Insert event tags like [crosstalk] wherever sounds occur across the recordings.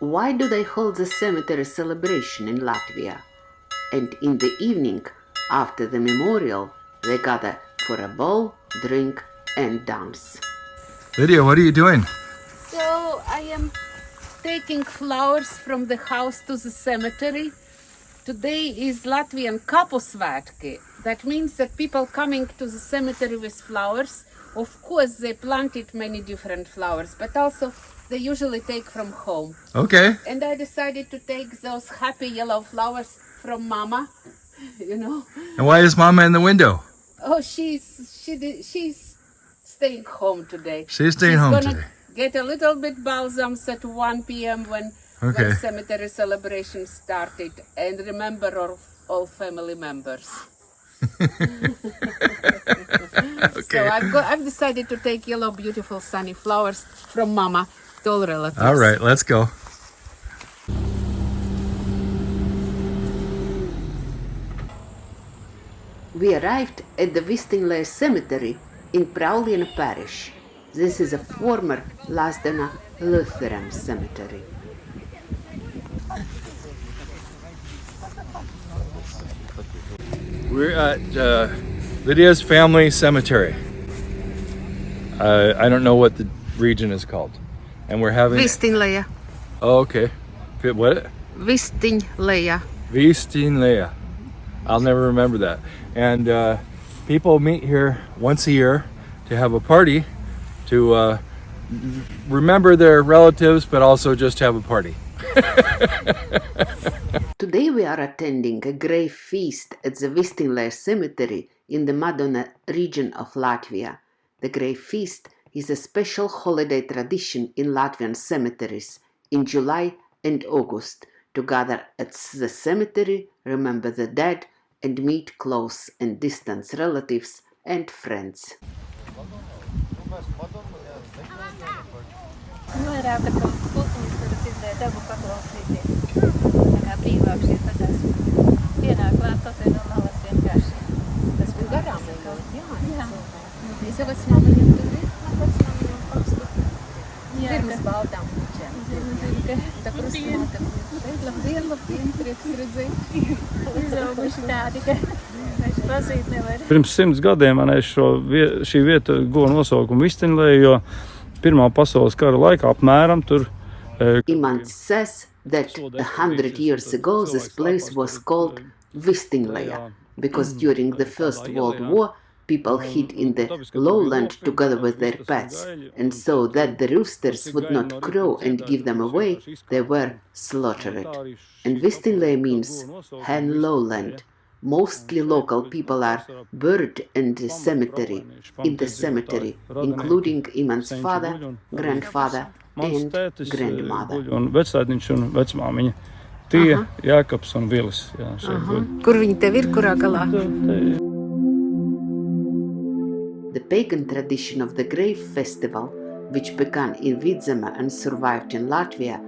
Why do they hold the cemetery celebration in Latvia? And in the evening, after the memorial, they gather for a ball, drink, and dance. Lydia, what are you doing? So I am taking flowers from the house to the cemetery. Today is Latvian Kapusvētki. That means that people coming to the cemetery with flowers, of course they planted many different flowers, but also they usually take from home. Okay. And I decided to take those happy yellow flowers from Mama, [laughs] you know. And why is Mama in the window? Oh, she's she did, she's staying home today. She's staying She's home gonna today. Get a little bit balsams at 1 p.m. when Okay. when cemetery celebration started, and remember all, all family members. [laughs] okay. So I've got I've decided to take yellow, beautiful, sunny flowers from Mama to all relatives. All right, let's go. We arrived at the Vistingley Cemetery in Prauliena Parish. This is a former Lazdona Lutheran cemetery. We're at uh, Lydia's family cemetery. Uh, I don't know what the region is called. And we're having. Vistingley, Oh, okay. What? Vistingley. Vistinlea. I'll never remember that. And uh, people meet here once a year to have a party to uh, remember their relatives, but also just have a party. [laughs] Today we are attending a grave feast at the Vistingley Cemetery in the Madona region of Latvia. The grave feast is a special holiday tradition in Latvian cemeteries in July and August to gather at the cemetery, remember the dead, and meet close and distant relatives and friends. Vairāk tā kā kultūras tur dabu paklausīties. Tā kā brīvāk šie tādās pienāk klāt kaut vai no malas vienkārši. Tas bija garām ejot. Jā. Es jau esmu viņam tur Jā, pirms nevar. Pirms simts gadiem man šī vieta Vistinlē, jo Pirmā pasaules kara laikā apmēram tur says that a hundred years ago this place was called Vistinglea because during the First World War people hid in the lowland together with their pets, and so that the roosters would not crow and give them away, they were slaughtered. And Vistinglea means hen lowland. Mostly local people are buried in the cemetery, in the cemetery, including Iman's father, grandfather, and grandmother. Un vecātiņš un vecmāmiņa. Tie, uh-huh. Jākaps un Vilis. Jā, šeit uh-huh. guļ. Kur viņi tev ir, kurā galā? Te- te- The pagan tradition of the grave festival, which began in Vidzeme and survived in Latvia,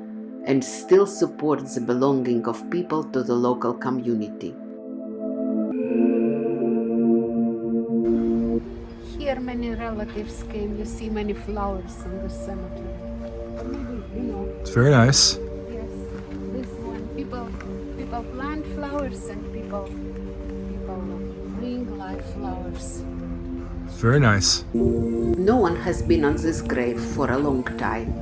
and still supports the belonging of people to the local community. Here many relatives came, you see many flowers in the cemetery. Maybe, you know, It's very nice. yes, this one, people, people plant flowers and people, people bring live flowers. Very nice. No one has been on this grave for a long time.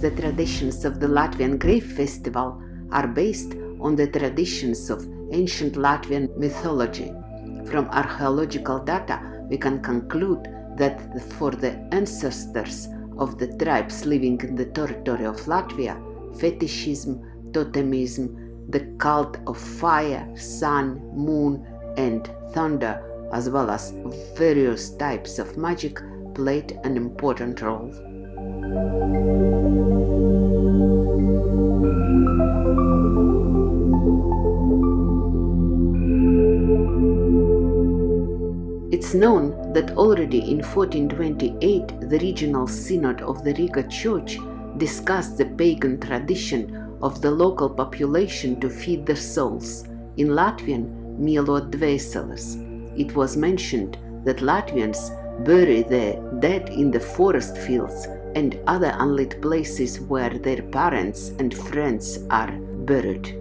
The traditions of the Latvian Grave Festival are based on the traditions of ancient Latvian mythology. From archaeological data, we can conclude that for the ancestors of the tribes living in the territory of Latvia, fetishism, totemism, the cult of fire, sun, moon, and thunder, as well as various types of magic, played an important role. It's known that already in 1428 the regional synod of the Riga Church discussed the pagan tradition of the local population to feed their souls, In Latvian, mielot dvēseles. It was mentioned that Latvians bury their dead in the forest fields and other unlit places where their parents and friends are buried.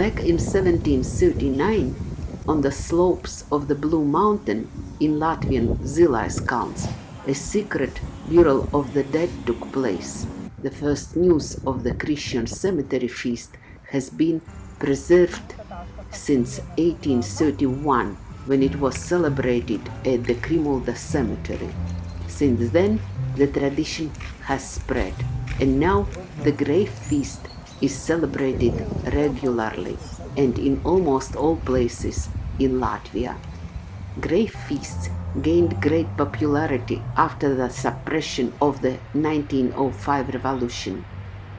Back in 1739, on the slopes of the Blue Mountain in Latvian Zilais Kalns, a secret burial of the dead took place. The first news of the Christian cemetery feast has been preserved since 1831 when it was celebrated at the Krimulda cemetery. Since then, the tradition has spread, and now the grave feast is celebrated regularly and in almost all places in Latvia. Grave feasts gained great popularity after the suppression of the 1905 revolution.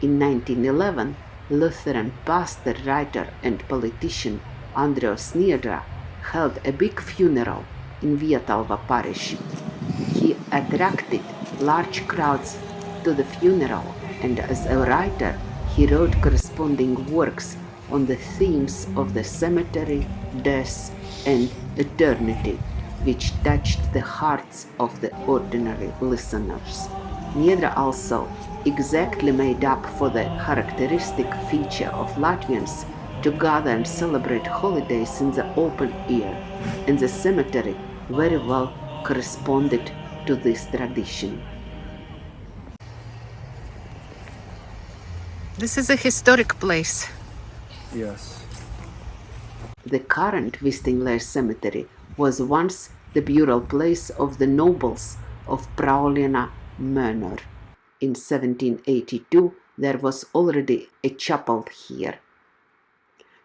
In 1911, Lutheran pastor, writer, and politician Andrievs Niedra held a big funeral in Vietalva parish. He attracted large crowds to the funeral, and as a writer, he wrote corresponding works on the themes of the cemetery, death, and eternity, which touched the hearts of the ordinary listeners. Niedra also exactly made up for the characteristic feature of Latvians to gather and celebrate holidays in the open air, and the cemetery very well corresponded to this tradition. This is a historic place. Yes. The current Vistingler Cemetery was once the burial place of the nobles of Prauliena Manor. In 1782, there was already a chapel here.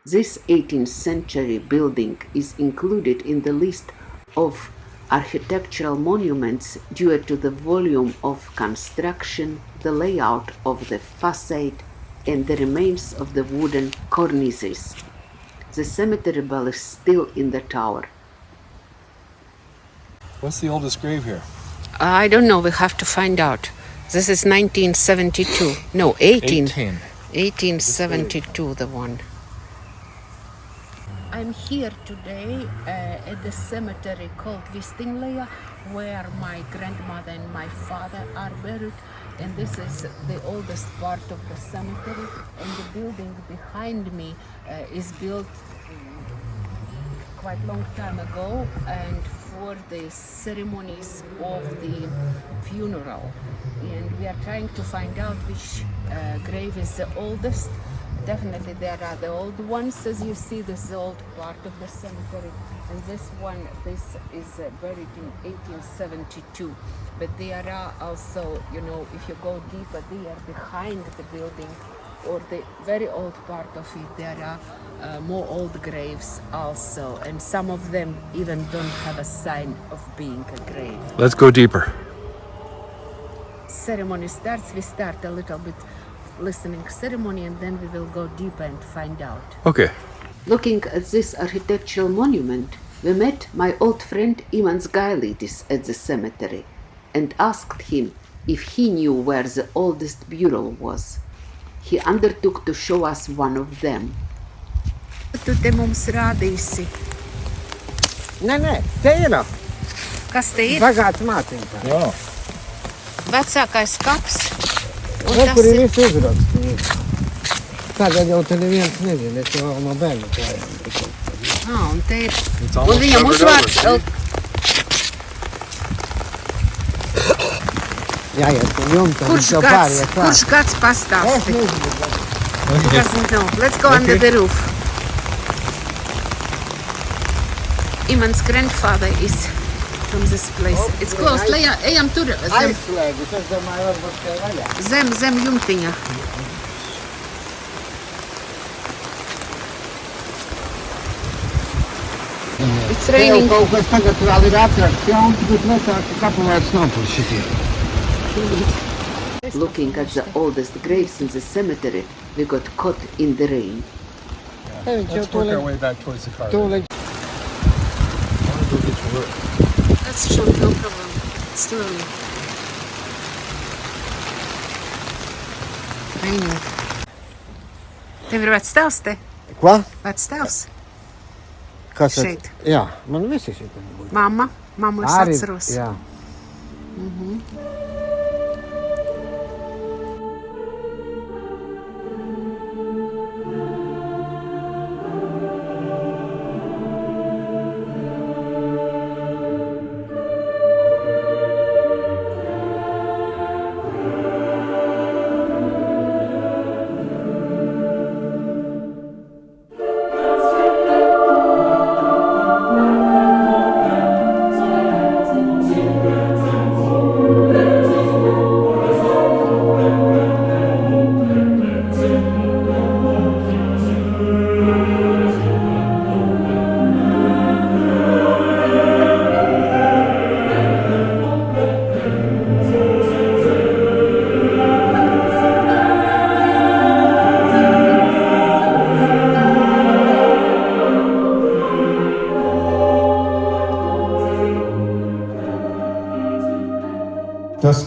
This 18th century building is included in the list of architectural monuments due to the volume of construction, the layout of the facade, and the remains of the wooden cornices. The cemetery bell is still in the tower. What's the oldest grave here? I don't know, we have to find out. This is 1972. No, 18. 18. 1872, the one. I'm here today uh, at the cemetery called Vistingleja, where my grandmother and my father are buried. And this is the oldest part of the cemetery. And the building behind me uh, is built quite long time ago and for the ceremonies of the funeral. And we are trying to find out which uh, grave is the oldest definitely there are the old ones. As you see this is the old part of the cemetery and this one this is uh, buried in 1872 but there are also you know if you go deeper there behind the building or the very old part of it there are uh, more old graves also and some of them even don't have a sign of being a grave. Let's go deeper. ceremony starts we start a little bit listening ceremony and then we will go deeper and find out. Okay. Looking at this architectural monument, we met my old friend Imants Gailidis at the cemetery and asked him if he knew where the oldest burial was. He undertook to show us one of them. Tu te mums rādīsi. Nē, nē, te ir Kas te ir? bagāts māciņš. Wow. Vecākais kaps. Rekuri visu uzrakstu. Tagad jau te neviens nezina, es jau no bērnu klājām. Ā, un te ir. Un viņam uzvārds. Jā, jā, tu jumta, viņš jau pārējā klāt. Kurš gads pastāsti? Es nezinu. It doesn't know. Let's go okay. under the roof. Iman's grandfather is from this place. It's close. Leja, ejam tur zem, aizslēgus, es domāju, varbūt te zem, zem jumtiņa. It's raining. kaut kas tagad vēl ir atrasts jauns, bet vecāki kapu vairs nav par šitiem. Looking at the oldest graves in the cemetery, we got caught in the rain. Te Let's work our way back towards the car. That's no problem. It's too early. Raining. Tev ir vecs tēvs te? Ko? Vecs tēvs? Kas Šeit. Jā, man visi šeit. Mamma? Mammu es atceros. jā. Tas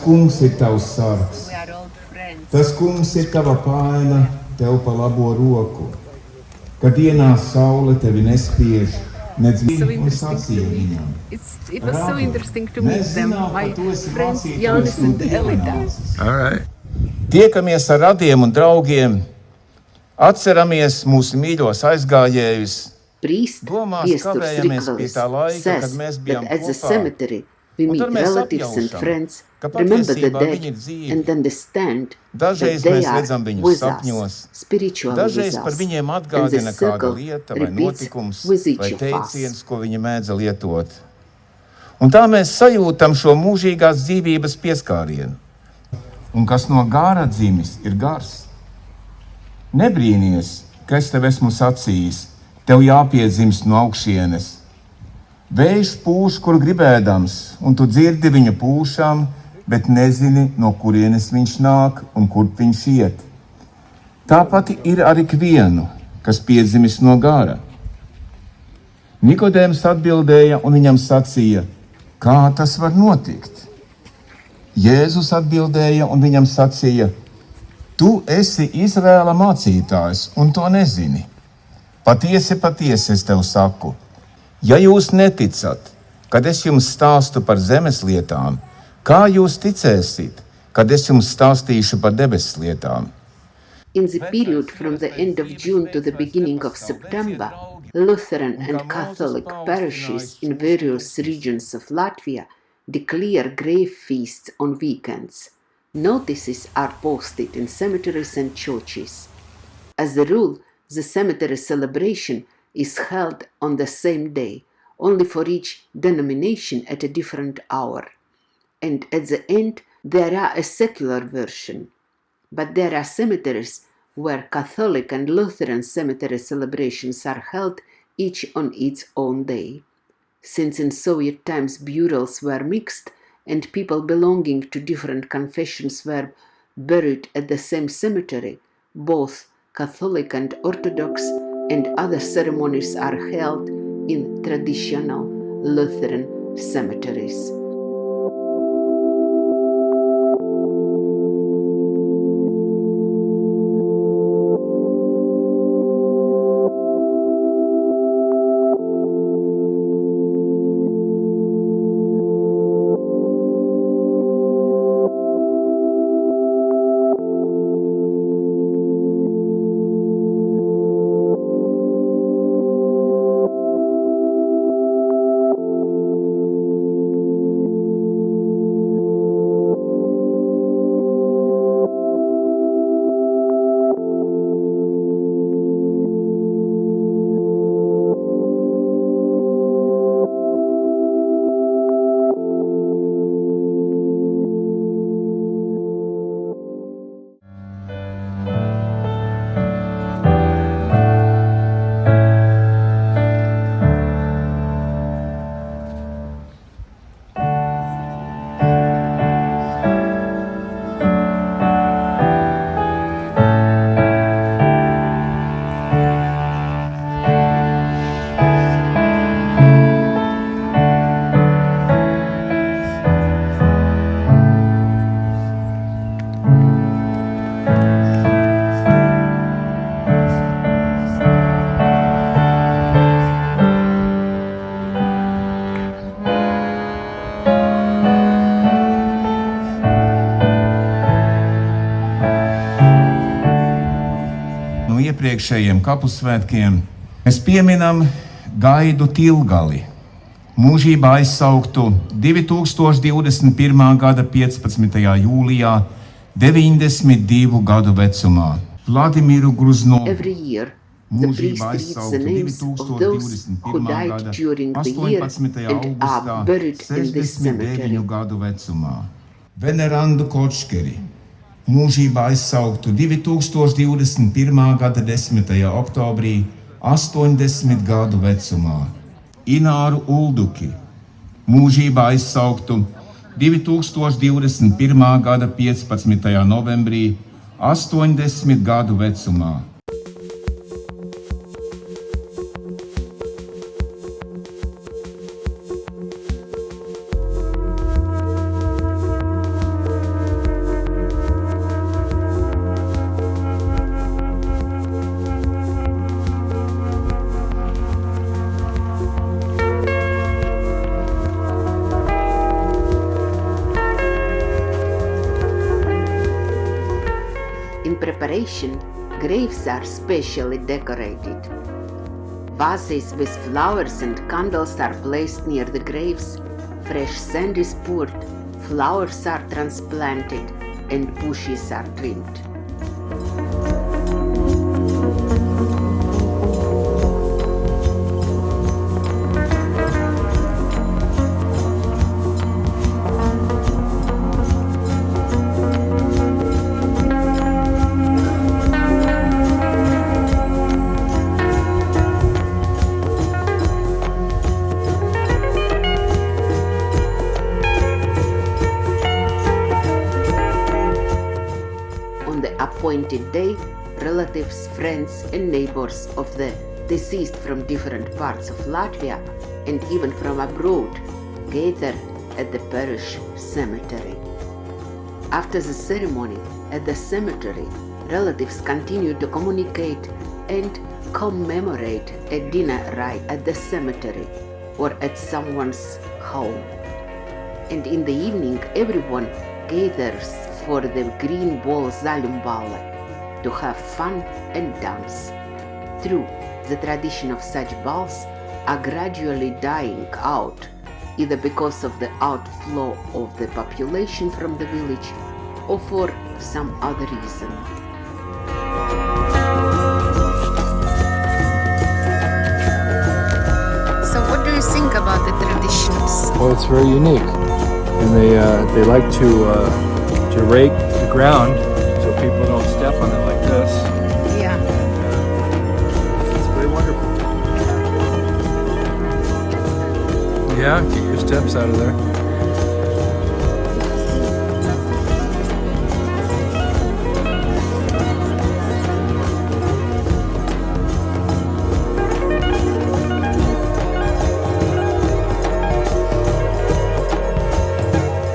kungs ir tavs sargs. We are old friends. Tas kungs ir tava paina, tev pa labo roku. Kad ienāc saule, tevi nespiež, nedz viņa un sacīja viņam. It's, it was so interesting to meet them, my friends Janis un Elita. All right. Tiekamies ar radiem un draugiem, atceramies mūsu mīļos aizgājējus. Priest Domās kavējamies pie tā laika, says kad mēs that bijām at the kopā. We meet relatives and friends, remember the dead and understand that Dažreiz they mēs are redzam viņus with sapņos, Dažreiz with par us. viņiem atgādina kāda circle lieta vai notikums vai teiciens, ko viņi mēdza lietot. Un tā mēs sajūtam šo mūžīgās dzīvības pieskārienu. Un kas no gāra dzimis, ir gars. Nebrīnīties, ka es tev esmu sacījis, tev jāpiedzimst no augšienes. Vējš pūš, kur gribēdams, un tu dzirdi viņa pūšām, bet nezini, no kurienes viņš nāk un kurp viņš iet. Tāpat ir ar ikvienu, kas piedzimis no gara. Nikodējums atbildēja un viņam sacīja, kā tas var notikt? Jēzus atbildēja un viņam sacīja, tu esi Izrēla mācītājs un to nezini. Patiesi, patiesi es tev saku, ja jūs neticat, kad es jums stāstu par zemes lietām, kā jūs ticēsiet, kad es jums stāstīšu par debesu lietām? In the period from the end of June to the beginning of September, Lutheran and Catholic parishes in various regions of Latvia declare grave feasts on weekends. Notices are posted in cemeteries and churches. As a rule, the cemetery celebration is held on the same day, only for each denomination at a different hour. And at the end, there are a secular version. But there are cemeteries where Catholic and Lutheran cemetery celebrations are held each on its own day. Since in Soviet times burials were mixed and people belonging to different confessions were buried at the same cemetery, both Catholic and Orthodox and other ceremonies are held in traditional Lutheran cemeteries. iepriekšējiem kapu svētkiem mēs pieminam gaidu tilgali, mūžībā aizsauktu 2021. gada 15. jūlijā, 92 gadu vecumā. Vladimiru Gruznovu. Mūžībā aizsauktu 2021. gada 18. augustā 69 gadu vecumā. Venerandu Kočkeri mūžībā aizsauktu 2021. gada 10. oktobrī, 80 gadu vecumā. Ināru Ulduki, mūžībā aizsauktu 2021. gada 15. novembrī, 80 gadu vecumā. Graves are specially decorated. Vases with flowers and candles are placed near the graves, fresh sand is poured, flowers are transplanted, and bushes are trimmed. Appointed day, relatives, friends, and neighbors of the deceased from different parts of Latvia and even from abroad gather at the parish cemetery. After the ceremony at the cemetery, relatives continue to communicate and commemorate a dinner rite at the cemetery or at someone's home. And in the evening, everyone gathers for the Green Ball Zaļumballe to have fun and dance. True, the tradition of such balls are gradually dying out, either because of the outflow of the population from the village or for some other reason. So what do you think about the traditions? Well, it's very unique, and they uh, they like to uh, to rake the ground so people don't Yeah, get your steps out of there.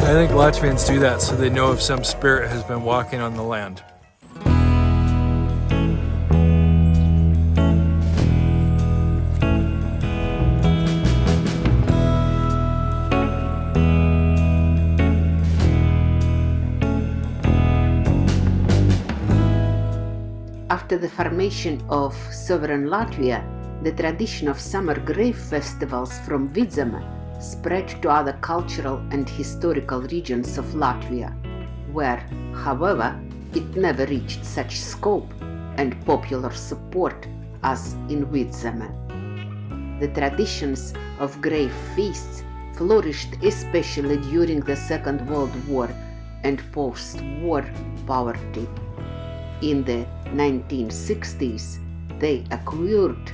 I think Latvians do that so they know if some spirit has been walking on the land. After the formation of sovereign Latvia, the tradition of summer grave festivals from Vidzeme spread to other cultural and historical regions of Latvia, where, however, it never reached such scope and popular support as in Vidzeme. The traditions of grave feasts flourished especially during the Second World War and post-war poverty. In the 1960s, they acquired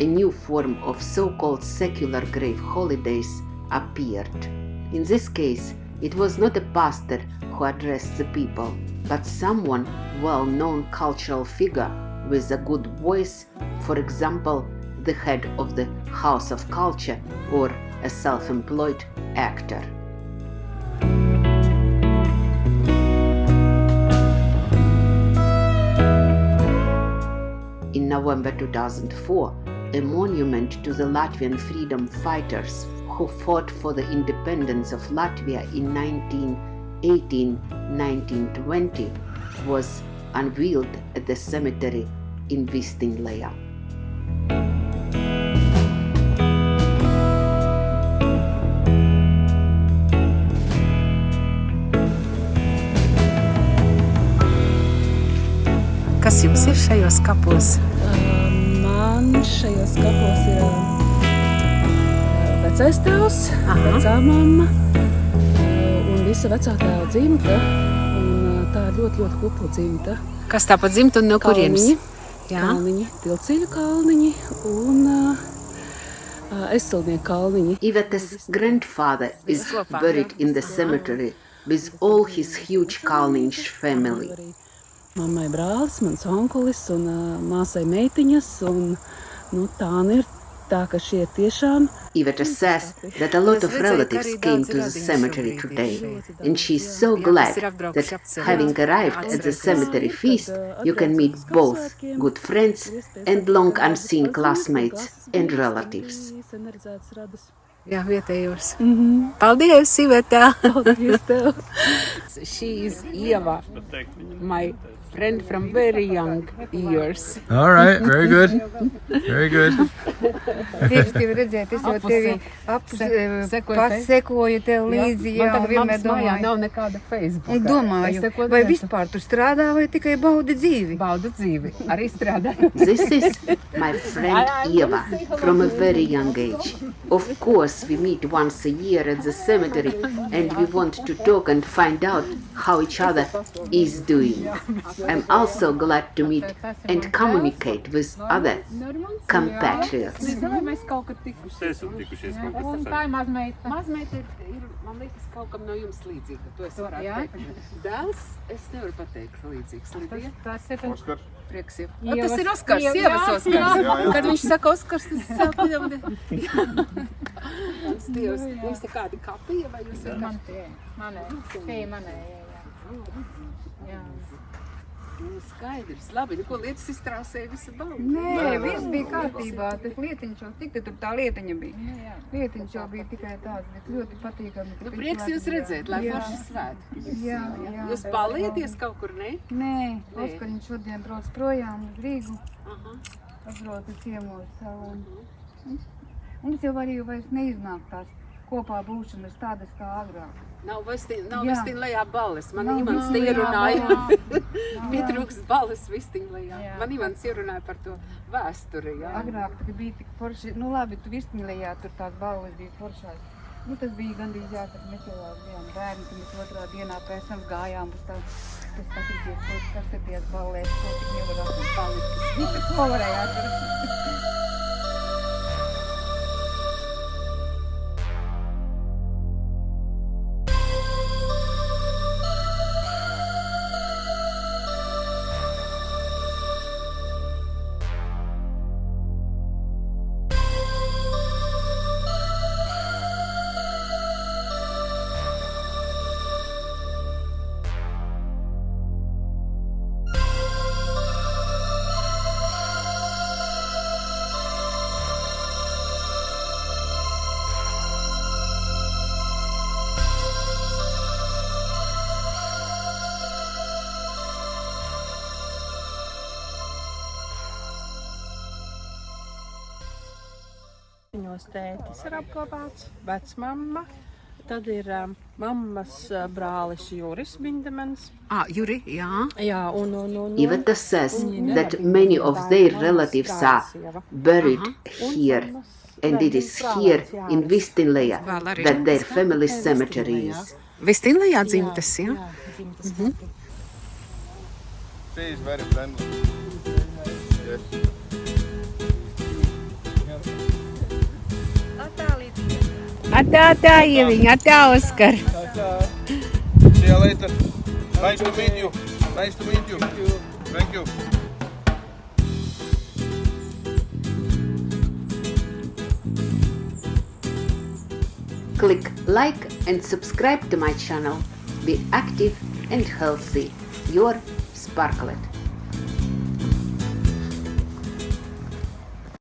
a new form of so-called secular grave holidays appeared. In this case, it was not a pastor who addressed the people, but someone well-known cultural figure with a good voice, for example, the head of the House of Culture or a self-employed actor. November 2004, a monument to the Latvian freedom fighters who fought for the independence of Latvia in 1918-1920 was unveiled at the cemetery in Vistinglea. Kas jums ir šajos kapos? Man šajos kapos ir vecais tēvs, vecā mamma un visa vecā tēva dzimta. Un tā ir ļoti, ļoti kupla dzimta. Kas tā pa dzimta un no kurienes? Jā. Kalniņi, Tilcīļu kalniņi un uh, Esilnieku kalniņi. Ivete's grandfather is buried in the cemetery with all his huge Kalniņš family. Mammai brālis, mans onkulis un uh, māsai meitiņas. Un, nu, tā ir tā, ka šie tiešām Iveta says that a lot of relatives came to the cemetery today, and she's so glad that having arrived at the cemetery feast, you can meet both good friends and long unseen classmates and relatives. Jā, vietējos. Mm -hmm. Paldies, Iveta! Paldies tev! [laughs] She is Ieva, my friend from very young years. All right, very good. Very good. Prieks tevi redzēt, es jau tevi apsekoju tev līdzi, jā, Man vienmēr tagad mājā domāju. nav nekāda Facebook. Un domāju, vai vispār tu strādā vai tikai baudi dzīvi? Baudu dzīvi, arī strādāju. This is my friend Eva from a very young age. Of course, we meet once a year at the cemetery and we want to talk and find out how each other is doing. I'm also glad to meet and communicate with other compatriots. Man liekas, kaut kam no jums līdzīga. To es varētu Jā? teikt. Dēls, es nevaru pateikt līdzīgs. Lidija. Tas ir Oskar. Prieks jau. Ievas- Tas ir Oskars, Ieva- sievas Oskars. jā. Jā, jā. Kad viņš saka Oskars, tas saka jau. Tas Dievs, jums te kādi kapija vai jūs Man vienkārši? tie, manē, tie manē, jā, jā. jā. Nu, skaidrs, labi, nu ko lietas iztrāsēja visa balva. Nē, viss bija kārtībā, tas lietiņš jau tik, tur tā lietiņa bija. Lietiņš jau bija tikai tāds, bet ļoti patīkami. ka Nu, prieks jūs redzēt, lai Jā. forši svētki. Jā, jā. Jūs balieties kaut kur, ne? Nē, Nē. Oskariņš šodien brauc projām uz Rīgu, Aha. atbrauc ciemos savu. Un es jau arī vairs neiznāk tās kopā būšanas tādas kā agrāk. Nav vistin, nav Jā. vistin lejā balles. Man Nav Imants te lejā ierunāja. balles. [laughs] Pietrūks balles vistin lejā. Jā. Man Imants ierunāja par to vēsturi, jā. Agrāk tā bija tik forši, nu labi, tu virsmīlējā, tur tās balvas bija foršās. Nu, tas bija gandrīz jāsaka, mēs jau bijām bērni, kad mēs otrā dienā pēc tam gājām uz tādu, kas skatīties, kas ir tās ballēs, ko tik nevar atrast palikt. [laughs] Ko varēja atrast? Viņos tētis ir apglabāts, vecmamma. Tad ir um, mammas uh, brālis Juris Bindemans. Ah, Juri, jā. Jā, un, un, un, Iveta says that many of their relatives are buried here, and it is here in Vistinleja that their family cemetery is. Vistin lejā dzimtas, jā. She is very friendly. Yes. Atā, tā, Ieviņa, atā, Oskar. See you later. Nice to meet you. Nice to meet you. Thank you. Click like and subscribe to my channel. Be active and healthy. Your Sparklet.